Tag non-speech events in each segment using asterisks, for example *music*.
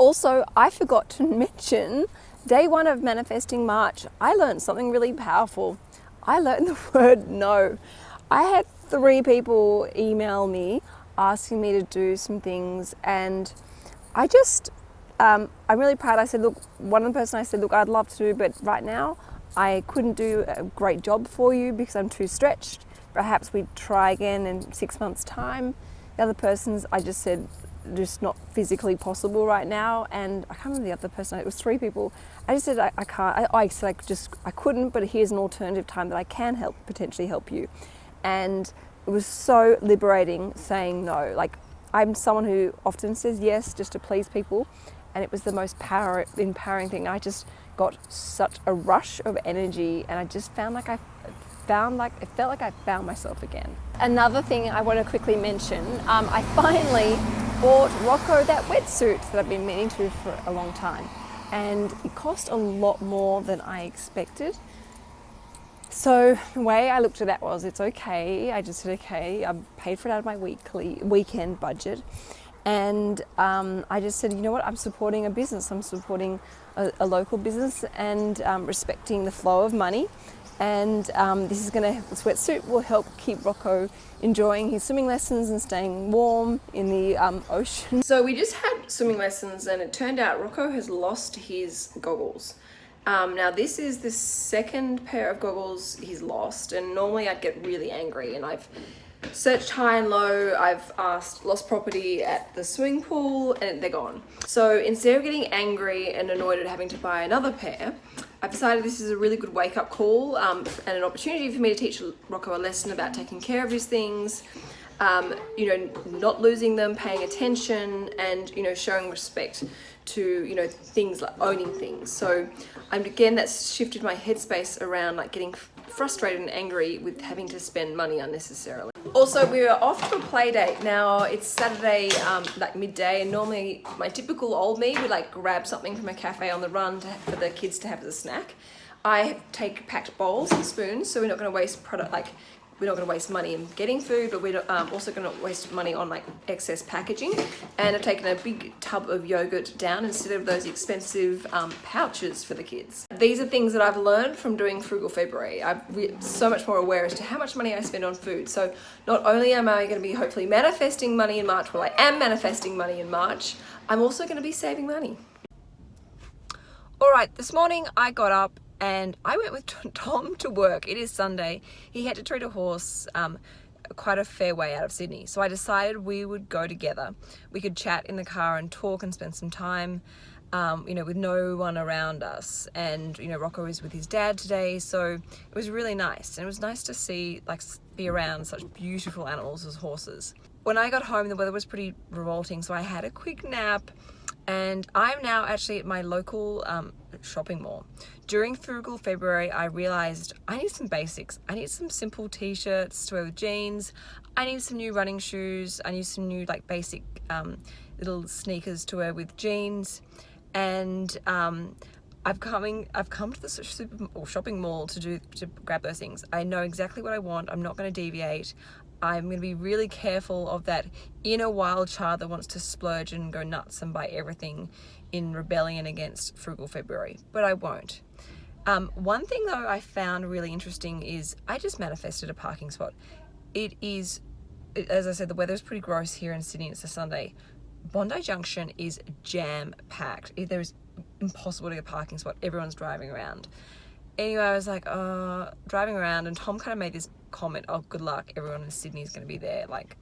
Also, I forgot to *laughs* mention day one of Manifesting March, I learned something really powerful. I learned *laughs* the word no. I had three people email me asking me to do some things and I just, um, I'm really proud. I said, look, one of the person I said, look, I'd love to, do, but right now I couldn't do a great job for you because I'm too stretched. Perhaps we'd try again in six months time. The other persons, I just said, just not physically possible right now. And I can't remember the other person, it was three people. I just said, I, I can't, I, I said I just, I couldn't, but here's an alternative time that I can help, potentially help you. And it was so liberating saying no. Like I'm someone who often says yes just to please people. And it was the most power, empowering thing. I just got such a rush of energy and I just found like I found like, it felt like I found myself again. Another thing I want to quickly mention, um, I *laughs* finally bought Rocco that wetsuit that I've been meaning to for a long time. And it cost a lot more than I expected. So the way I looked at that was, it's okay. I just said, okay, I paid for it out of my weekly weekend budget. And um, I just said, you know what, I'm supporting a business. I'm supporting a, a local business and um, respecting the flow of money. And um, this is going to, this wetsuit will help keep Rocco enjoying his swimming lessons and staying warm in the um, ocean. So we just had swimming lessons and it turned out Rocco has lost his goggles. Um, now this is the second pair of goggles he's lost and normally I'd get really angry and I've searched high and low, I've asked lost property at the swimming pool and they're gone. So instead of getting angry and annoyed at having to buy another pair, I've decided this is a really good wake-up call um, and an opportunity for me to teach Rocco a lesson about taking care of his things, um, you know, not losing them, paying attention and, you know, showing respect to, you know, things like owning things. So um, again, that's shifted my headspace around like getting frustrated and angry with having to spend money unnecessarily. Also, we are off to a play date. Now, it's Saturday, um, like midday, and normally my typical old me would like grab something from a cafe on the run for the kids to have as a snack. I take packed bowls and spoons, so we're not going to waste product like we're not going to waste money in getting food, but we're um, also going to waste money on like excess packaging. And I've taken a big tub of yogurt down instead of those expensive um, pouches for the kids. These are things that I've learned from doing Frugal February. I'm so much more aware as to how much money I spend on food. So not only am I going to be hopefully manifesting money in March, well I am manifesting money in March, I'm also going to be saving money. All right, this morning I got up and I went with Tom to work. It is Sunday. He had to treat a horse um, quite a fair way out of Sydney. So I decided we would go together. We could chat in the car and talk and spend some time, um, you know, with no one around us. And, you know, Rocco is with his dad today. So it was really nice. And it was nice to see, like, be around such beautiful animals as horses. When I got home, the weather was pretty revolting. So I had a quick nap and I'm now actually at my local um, shopping mall. During Frugal February, I realized I need some basics. I need some simple t-shirts to wear with jeans. I need some new running shoes. I need some new like basic um, little sneakers to wear with jeans. And um, I've coming I've come to the super or shopping mall to do to grab those things. I know exactly what I want. I'm not going to deviate. I'm going to be really careful of that inner wild child that wants to splurge and go nuts and buy everything in rebellion against Frugal February, but I won't. Um, one thing though I found really interesting is I just manifested a parking spot. It is, as I said, the weather is pretty gross here in Sydney. It's a Sunday. Bondi Junction is jam packed. There is impossible to get a parking spot. Everyone's driving around anyway, I was like, uh, driving around and Tom kind of made this comment, oh, good luck, everyone in Sydney is going to be there, like,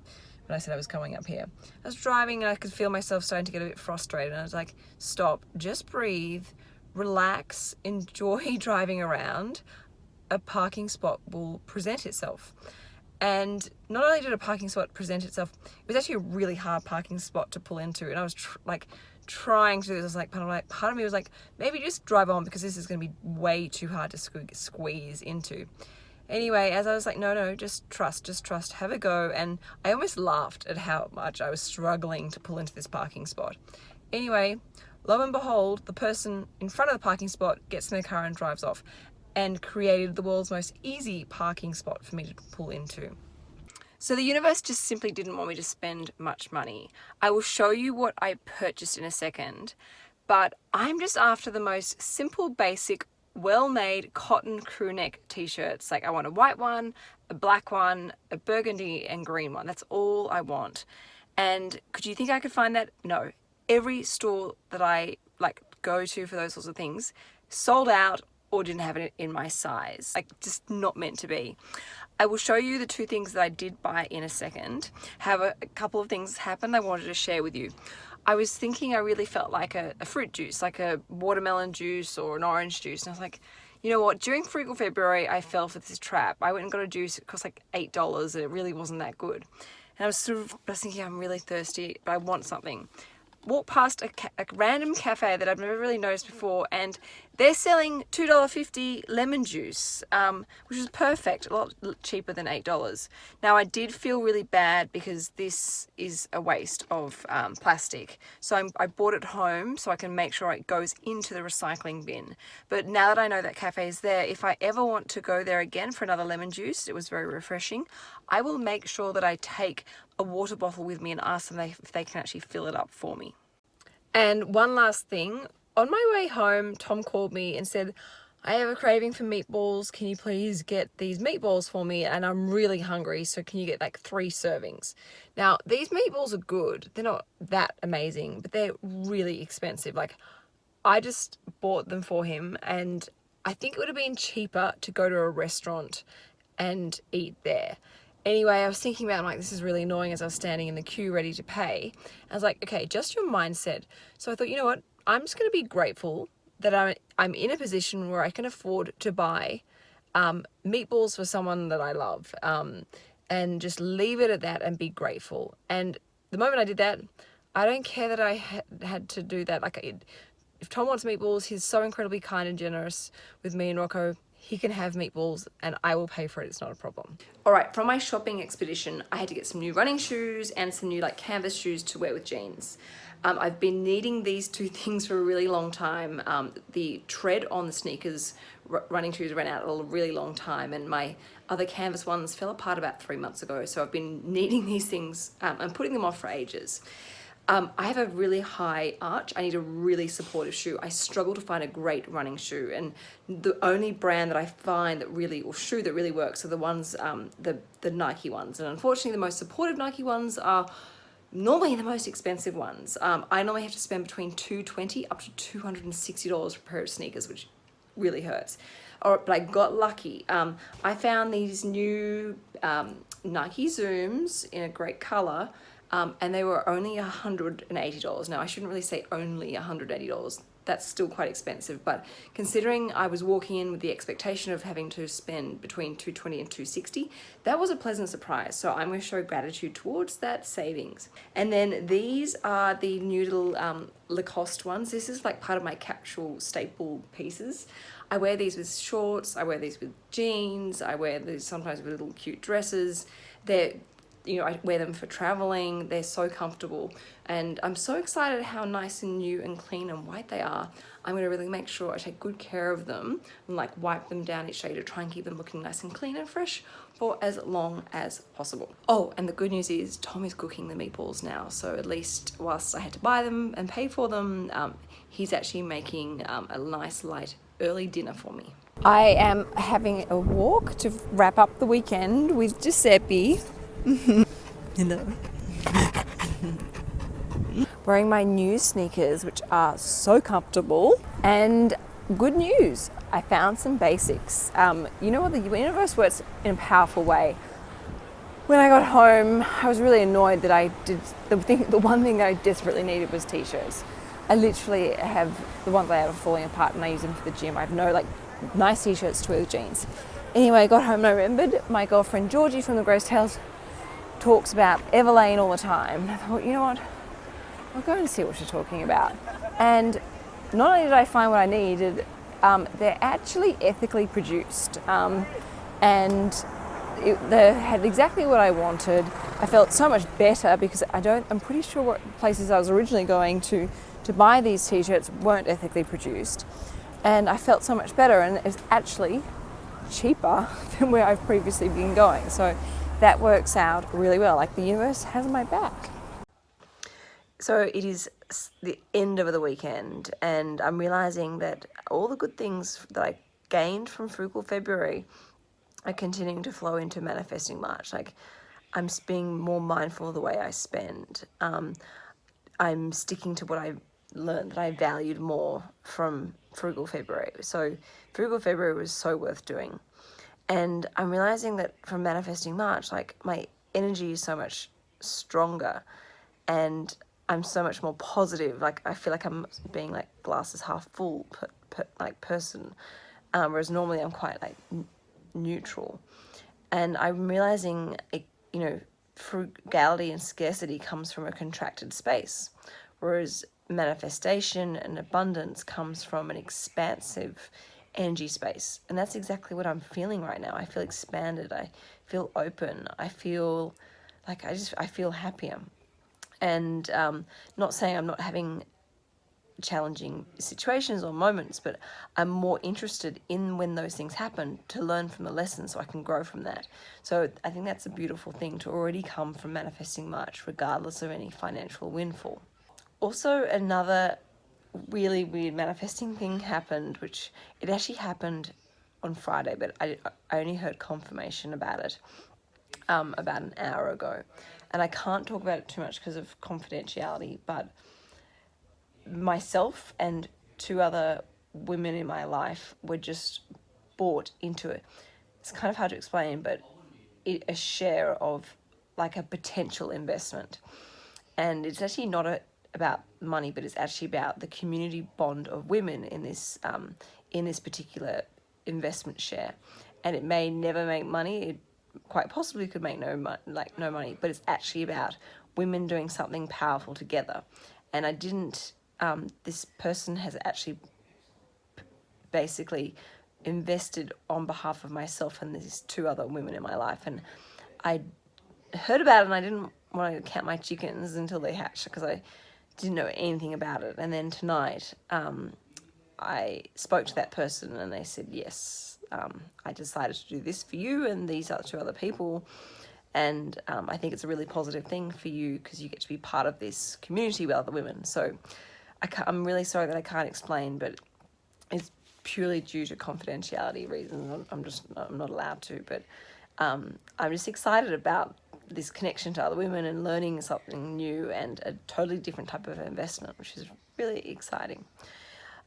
when I said I was coming up here. I was driving and I could feel myself starting to get a bit frustrated and I was like, stop, just breathe, relax, enjoy *laughs* driving around. A parking spot will present itself. And not only did a parking spot present itself, it was actually a really hard parking spot to pull into. And I was like trying to do this. Like part of, like, part of me was like, maybe just drive on because this is going to be way too hard to squeeze into. Anyway, as I was like, no, no, just trust, just trust, have a go. And I almost laughed at how much I was struggling to pull into this parking spot. Anyway, lo and behold, the person in front of the parking spot gets in their car and drives off and created the world's most easy parking spot for me to pull into. So the universe just simply didn't want me to spend much money. I will show you what I purchased in a second, but I'm just after the most simple, basic, well-made cotton crew neck t-shirts. Like I want a white one, a black one, a burgundy and green one. That's all I want. And could you think I could find that? No. Every store that I like go to for those sorts of things sold out or didn't have it in my size. Like just not meant to be. I will show you the two things that I did buy in a second. Have a, a couple of things happen I wanted to share with you. I was thinking I really felt like a, a, fruit juice, like a watermelon juice or an orange juice. And I was like, you know what, during Frugal February, I fell for this trap. I went and got a juice, it cost like $8 and it really wasn't that good. And I was sort of I was thinking, I'm really thirsty, but I want something walked past a, a, random cafe that I've never really noticed before and they're selling $2.50 lemon juice, um, which is perfect, a lot cheaper than $8. Now I did feel really bad because this is a waste of um, plastic. So I'm, i bought it home so I can make sure it goes into the recycling bin. But now that I know that cafe is there, if I ever want to go there again for another lemon juice, it was very refreshing, I will make sure that I take a water bottle with me and ask them if they can actually fill it up for me. And one last thing, on my way home, Tom called me and said, I have a craving for meatballs. Can you please get these meatballs for me? And I'm really hungry, so can you get like three servings? Now, these meatballs are good. They're not that amazing, but they're really expensive. Like, I just bought them for him, and I think it would have been cheaper to go to a restaurant and eat there. Anyway, I was thinking about, I'm like, this is really annoying as I was standing in the queue ready to pay. I was like, okay, just your mindset. So I thought, you know what? I'm just going to be grateful that I'm, I'm in a position where I can afford to buy um, meatballs for someone that I love um, and just leave it at that and be grateful. And the moment I did that, I don't care that I ha had to do that. Like, if Tom wants meatballs, he's so incredibly kind and generous with me and Rocco he can have meatballs and I will pay for it, it's not a problem. All right, from my shopping expedition, I had to get some new running shoes and some new like canvas shoes to wear with jeans. Um, I've been needing these two *laughs* things for a really long time. Um, the tread on the sneakers running shoes ran out a really long time and my other canvas ones fell apart about three months ago. So I've been *laughs* needing these things um, and putting them off for ages. Um, I have a really high arch. I need a really supportive shoe. I struggle to find a great running shoe and the only brand that I find that really, or shoe that really works are the ones, um, the, the Nike ones. And unfortunately the most supportive Nike ones are normally the most expensive ones. Um, I normally have to spend between 220 up to $260 for a pair of sneakers, which really hurts. Or, but I got lucky. Um, I found these new um, Nike Zooms in a great color um, and they were only $180. Now I shouldn't really say only $180, that's still quite expensive, but considering I was walking in with the expectation of having to spend between 220 and 260, that was a pleasant surprise. So I'm going to show gratitude towards that savings. And then these are the new little um, Lacoste ones. This is like part of my capsule staple pieces. I wear these with shorts, I wear these with jeans, I wear these sometimes with little cute dresses. They're you know, I wear them for traveling. They're so comfortable and I'm so excited how nice and new and clean and white they are. I'm gonna really make sure I take good care of them and like wipe them down each day to try and keep them looking nice and clean and fresh for as long as possible. Oh, and the good news is Tom is cooking the meatballs now. So at least whilst I had to buy them and pay for them, um, he's actually making um, a nice light early dinner for me. I am having a walk to wrap up the weekend with Giuseppe *laughs* Hello. *laughs* Wearing my new sneakers, which are so comfortable. And good news, I found some basics. Um, you know what, the universe works in a powerful way. When I got home, I was really annoyed that I did, the, thing, the one thing that I desperately needed was t-shirts. I literally have, the ones I have are falling apart and I use them for the gym. I have no like nice t-shirts to wear with jeans. Anyway, I got home and I remembered my girlfriend Georgie from the Gross Tales talks about Everlane all the time. I thought, you know what, I'll go and see what she's talking about. And not only did I find what I needed, um, they're actually ethically produced. Um, and it, they had exactly what I wanted. I felt so much better because I don't, I'm pretty sure what places I was originally going to to buy these t-shirts weren't ethically produced. And I felt so much better and it's actually cheaper *laughs* than where I've previously been going. So that works out really well. Like the universe has my back. So it is the end of the weekend, and I'm realizing that all the good things that I gained from Frugal February are continuing to flow into manifesting March. Like I'm being more mindful of the way I spend. Um, I'm sticking to what I learned that I valued more from Frugal February. So Frugal February was so worth doing. And I'm realizing that from manifesting March, like my energy is so much stronger and I'm so much more positive. Like I feel like I'm being like glasses half full per, per, like person. Um, whereas normally I'm quite like neutral. And I'm realizing, it, you know, frugality and scarcity comes from a contracted space, whereas manifestation and abundance comes from an expansive energy space. And that's exactly what I'm feeling right now. I feel expanded. I feel open. I feel like I just, I feel happier. And um, not saying I'm not having challenging situations or moments, but I'm more interested in when those things happen to learn from the lessons so I can grow from that. So I think that's a beautiful thing to already come from manifesting March, regardless of any financial windfall. Also, another really weird manifesting thing happened, which it actually happened on Friday, but I, I only heard confirmation about it um, about an hour ago. And I can't talk about it too much because of confidentiality, but myself and two other women in my life were just bought into it. It's kind of hard to explain, but it, a share of like a potential investment. And it's actually not a, about money, but it's actually about the community bond of women in this um, in this particular investment share. And it may never make money. It quite possibly could make no money, like no money, but it's actually about women doing something powerful together. And I didn't um, this person has actually basically invested on behalf of myself and these two other women in my life. And I heard about it and I didn't want to count my chickens until they hatched because I didn't know anything about it. And then tonight, um, I spoke to that person and they said, yes, um, I decided to do this for you and these are two other people and um, I think it's a really positive thing for you because you get to be part of this community with other women. So I am really sorry that I can't explain, but it's purely due to confidentiality reasons. I'm just I'm not allowed to, but um, I'm just excited about this connection to other women and learning something new and a totally different type of investment, which is really exciting.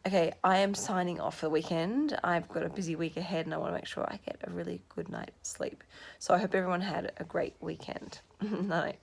Okay, I am signing off for the weekend. I've got a busy week ahead and I want to make sure I get a really good night's sleep. So I hope everyone had a great weekend. *laughs* Night.